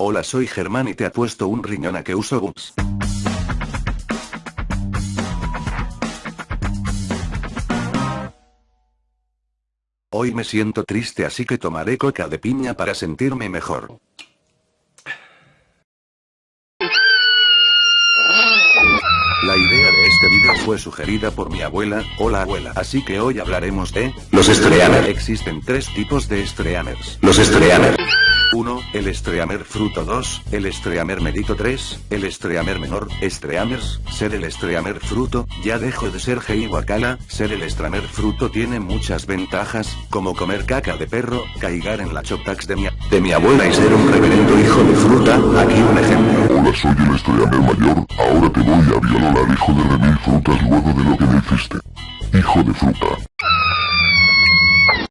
Hola soy Germán y te apuesto un riñón a que uso Guts. Hoy me siento triste así que tomaré coca de piña para sentirme mejor. La idea de este video fue sugerida por mi abuela, hola abuela, así que hoy hablaremos de los Streamers. Existen tres tipos de Streamers. Los Streamers. 1. El Streamer Fruto 2, el Streamer Medito 3, el Streamer Menor, Streamers, ser el Streamer Fruto, ya dejo de ser Hei Wakala, ser el Streamer Fruto tiene muchas ventajas, como comer caca de perro, caigar en la choptax de mi, de mi abuela y ser un reverendo hijo de fruta, aquí un ejemplo. Soy el Streamer Mayor, ahora te voy a violar hijo de remil frutas luego de lo que me hiciste. Hijo de fruta.